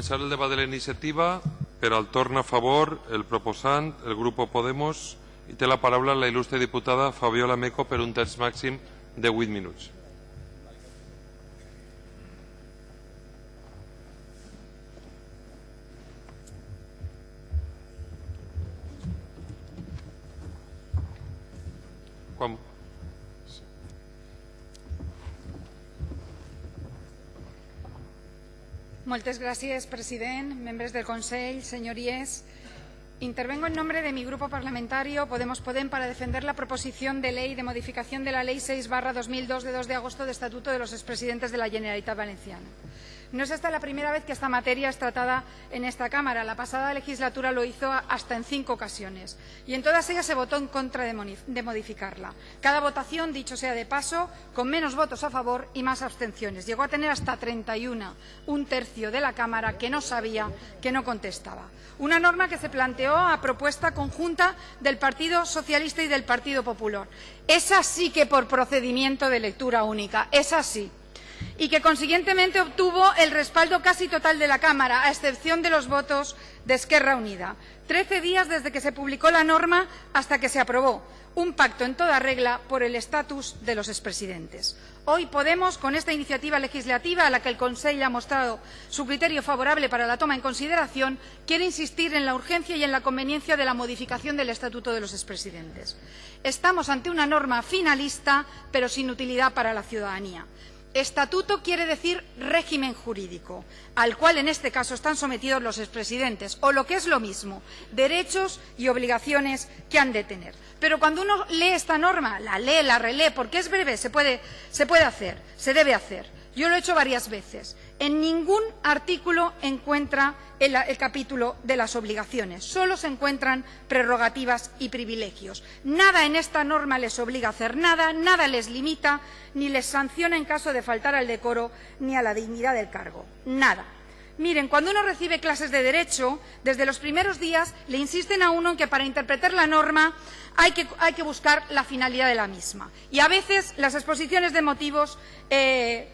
Començar el debat de la iniciativa. Per al torn a favor, el proposant, el grup Podemos, i té la paraula la il·lustre diputada Fabiola Meco per un temps màxim de 8 minuts. Quan... Moltes gràcies, president, membres del Consell, señorías. Intervengo en nombre de mi grupo parlamentario Podemos Podem para defender la proposición de ley de modificación de la Ley 6 2002 de 2 de agosto de Estatuto de los expresidentes de la Generalitat Valenciana. No es esta la primera vez que esta materia es tratada en esta Cámara. La pasada legislatura lo hizo hasta en cinco ocasiones y en todas ellas se votó en contra de modificarla. Cada votación, dicho sea de paso, con menos votos a favor y más abstenciones. Llegó a tener hasta 31, un tercio de la Cámara que no sabía, que no contestaba. Una norma que se planteó a propuesta conjunta del Partido Socialista y del Partido Popular. Es así que por procedimiento de lectura única. Es así y que consiguientemente obtuvo el respaldo casi total de la Cámara, a excepción de los votos de Esquerra Unida. Trece días desde que se publicó la norma hasta que se aprobó, un pacto en toda regla por el estatus de los expresidentes. Hoy Podemos, con esta iniciativa legislativa a la que el Consejo ha mostrado su criterio favorable para la toma en consideración, quiere insistir en la urgencia y en la conveniencia de la modificación del estatuto de los expresidentes. Estamos ante una norma finalista, pero sin utilidad para la ciudadanía. Estatuto quiere decir régimen jurídico, al cual en este caso están sometidos los expresidentes, o lo que es lo mismo, derechos y obligaciones que han de tener. Pero cuando uno lee esta norma, la lee, la relee, porque es breve, se puede, se puede hacer, se debe hacer. Yo lo he hecho varias veces. En ningún artículo encuentra el, capítulo de las obligaciones. Solo se encuentran prerrogativas y privilegios. Nada en esta norma les obliga a hacer nada, nada les limita, ni les sanciona en caso de faltar al decoro ni a la dignidad del cargo. Nada. Miren, cuando uno recibe clases de Derecho, desde los primeros días le insisten a uno en que para interpretar la norma hay que, hay que buscar la finalidad de la misma. Y a veces las exposiciones de motivos eh,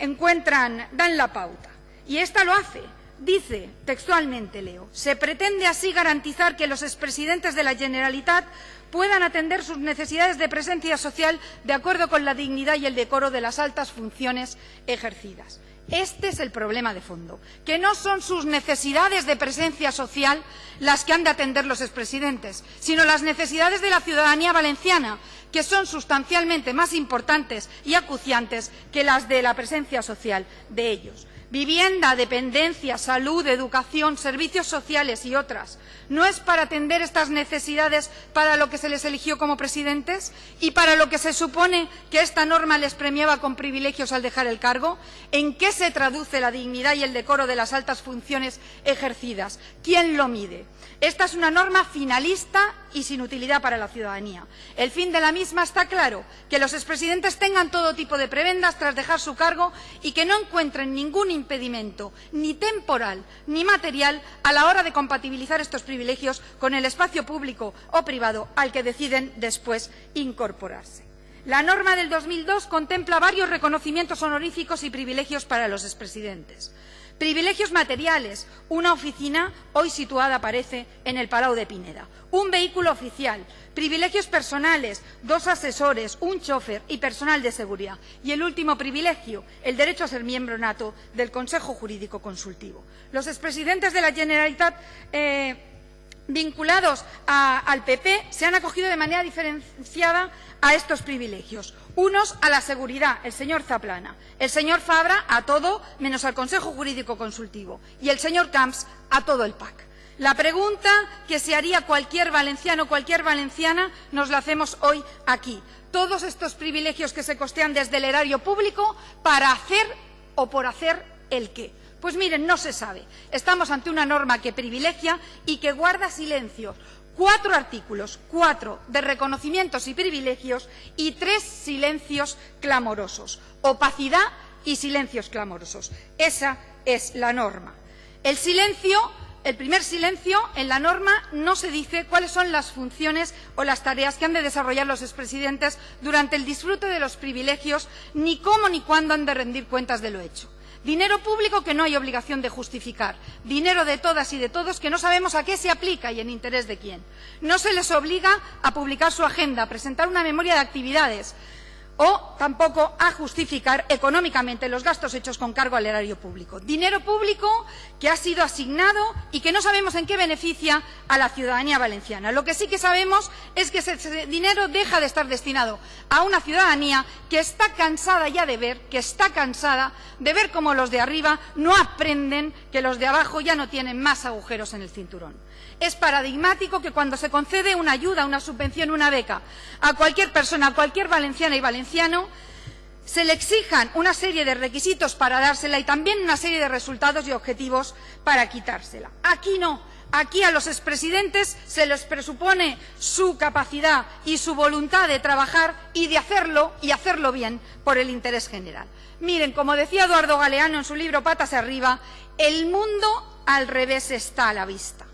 encuentran, dan la pauta. Y esta lo hace. Dice, textualmente leo, se pretende así garantizar que los expresidentes de la Generalitat puedan atender sus necesidades de presencia social de acuerdo con la dignidad y el decoro de las altas funciones ejercidas. Este es el problema de fondo, que no son sus necesidades de presencia social las que han de atender los expresidentes, sino las necesidades de la ciudadanía valenciana, que son sustancialmente más importantes y acuciantes que las de la presencia social de ellos. Vivienda, dependencia, salud, educación, servicios sociales y otras. ¿No es para atender estas necesidades para lo que se les eligió como presidentes y para lo que se supone que esta norma les premiaba con privilegios al dejar el cargo? ¿En qué se traduce la dignidad y el decoro de las altas funciones ejercidas? ¿Quién lo mide? Esta es una norma finalista y sin utilidad para la ciudadanía. El fin de la misma está claro, que los expresidentes tengan todo tipo de prebendas tras dejar su cargo y que no encuentren ningún impedimento, ni temporal ni material, a la hora de compatibilizar estos privilegios con el espacio público o privado al que deciden después incorporarse. La norma del 2002 contempla varios reconocimientos honoríficos y privilegios para los expresidentes. Privilegios materiales, una oficina hoy situada, parece, en el Palau de Pineda. Un vehículo oficial, privilegios personales, dos asesores, un chofer y personal de seguridad. Y el último privilegio, el derecho a ser miembro nato del Consejo Jurídico Consultivo. Los expresidentes de la Generalitat eh, vinculados al PP se han acogido de manera diferenciada a estos privilegios. Unos a la seguridad, el señor Zaplana, el señor Fabra a todo menos al Consejo Jurídico Consultivo y el señor Camps a todo el PAC. La pregunta que se haría cualquier valenciano o cualquier valenciana nos la hacemos hoy aquí. Todos estos privilegios que se costean desde el erario público para hacer o por hacer el qué. Pues miren, no se sabe. Estamos ante una norma que privilegia y que guarda silencio. Cuatro artículos, cuatro de reconocimientos y privilegios y tres silencios clamorosos. Opacidad y silencios clamorosos. Esa es la norma. El silencio el primer silencio, en la norma no se dice cuáles son las funciones o las tareas que han de desarrollar los expresidentes durante el disfrute de los privilegios, ni cómo ni cuándo han de rendir cuentas de lo hecho. Dinero público que no hay obligación de justificar. Dinero de todas y de todos que no sabemos a qué se aplica y en interés de quién. No se les obliga a publicar su agenda, a presentar una memoria de actividades, o tampoco a justificar económicamente los gastos hechos con cargo al erario público. Dinero público que ha sido asignado y que no sabemos en qué beneficia a la ciudadanía valenciana. Lo que sí que sabemos es que ese dinero deja de estar destinado a una ciudadanía que está cansada ya de ver, que está cansada de ver cómo los de arriba no aprenden que los de abajo ya no tienen más agujeros en el cinturón. Es paradigmático que cuando se concede una ayuda, una subvención, una beca a cualquier persona, a cualquier valenciana y valenciano, se le exijan una serie de requisitos para dársela y también una serie de resultados y objetivos para quitársela. Aquí no. Aquí a los expresidentes se les presupone su capacidad y su voluntad de trabajar y de hacerlo y hacerlo bien por el interés general. Miren, como decía Eduardo Galeano en su libro Patas arriba, el mundo al revés está a la vista.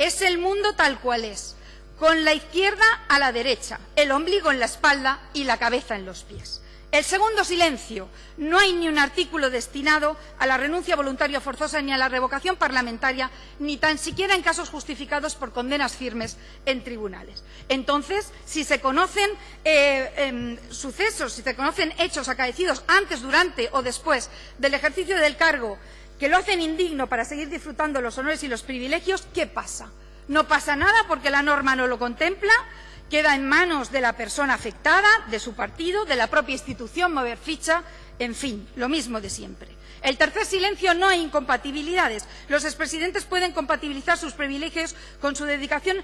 Es el mundo tal cual es, con la izquierda a la derecha, el ombligo en la espalda y la cabeza en los pies. El segundo silencio. No hay ni un artículo destinado a la renuncia voluntaria forzosa ni a la revocación parlamentaria, ni tan siquiera en casos justificados por condenas firmes en tribunales. Entonces, si se conocen eh, em, sucesos, si se conocen hechos acaecidos antes, durante o después del ejercicio del cargo que lo hacen indigno para seguir disfrutando los honores y los privilegios, ¿qué pasa? No pasa nada porque la norma no lo contempla, queda en manos de la persona afectada, de su partido, de la propia institución, mover ficha, en fin, lo mismo de siempre. El tercer silencio no hay incompatibilidades. Los expresidentes pueden compatibilizar sus privilegios con su dedicación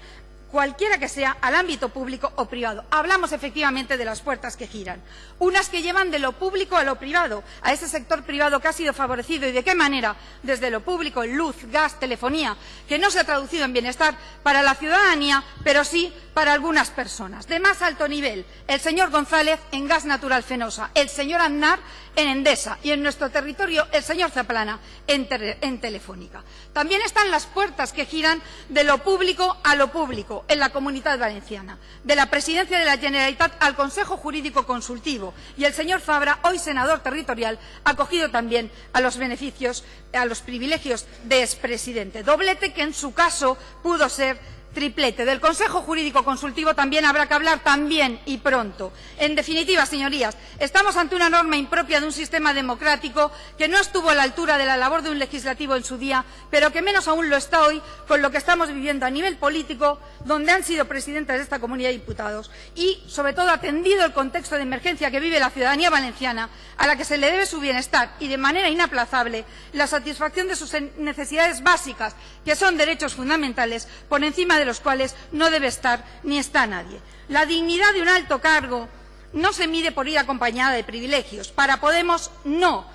cualquiera que sea, al ámbito público o privado. Hablamos efectivamente de las puertas que giran. Unas que llevan de lo público a lo privado, a ese sector privado que ha sido favorecido y de qué manera, desde lo público, luz, gas, telefonía, que no se ha traducido en bienestar para la ciudadanía, pero sí para algunas personas. De más alto nivel, el señor González en gas natural fenosa, el señor Aznar en Endesa y en nuestro territorio el señor Zaplana en, en Telefónica. También están las puertas que giran de lo público a lo público en la Comunidad Valenciana, de la Presidencia de la Generalitat al Consejo Jurídico Consultivo y el señor Fabra, hoy senador territorial, acogido también a los beneficios, a los privilegios de expresidente. Doblete que en su caso pudo ser triplete. Del Consejo Jurídico Consultivo también habrá que hablar también y pronto. En definitiva, señorías, estamos ante una norma impropia de un sistema democrático que no estuvo a la altura de la labor de un legislativo en su día, pero que menos aún lo está hoy con lo que estamos viviendo a nivel político, donde han sido presidentes de esta comunidad de diputados y, sobre todo, atendido el contexto de emergencia que vive la ciudadanía valenciana, a la que se le debe su bienestar y, de manera inaplazable, la satisfacción de sus necesidades básicas, que son derechos fundamentales, por encima de los cuales no debe estar ni está nadie. La dignidad de un alto cargo no se mide por ir acompañada de privilegios. Para Podemos, no.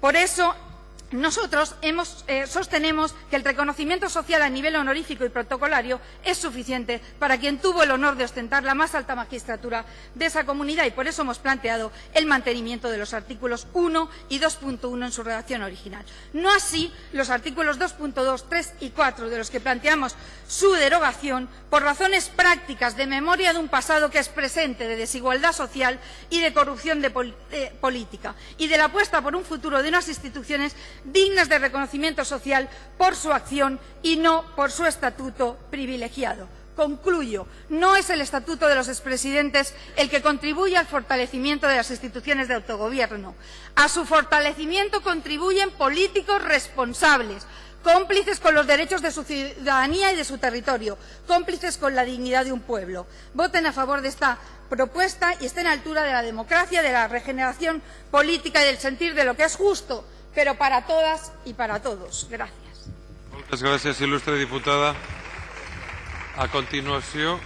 Por eso nosotros eh, sostenemos que el reconocimiento social a nivel honorífico y protocolario es suficiente para quien tuvo el honor de ostentar la más alta magistratura de esa comunidad y por eso hemos planteado el mantenimiento de los artículos 1 y 2.1 en su redacción original. No así los artículos 2.2, 3 y 4 de los que planteamos su derogación por razones prácticas de memoria de un pasado que es presente de desigualdad social y de corrupción de política y de la apuesta por un futuro de unas instituciones dignas de reconocimiento social por su acción y no por su estatuto privilegiado. Concluyo, no es el estatuto de los expresidentes el que contribuye al fortalecimiento de las instituciones de autogobierno. A su fortalecimiento contribuyen políticos responsables, cómplices con los derechos de su ciudadanía y de su territorio, cómplices con la dignidad de un pueblo. Voten a favor de esta propuesta y estén a altura de la democracia, de la regeneración política y del sentir de lo que es justo pero para todas y para todos. Gracias. Muchas gracias, ilustre diputada. A continuación.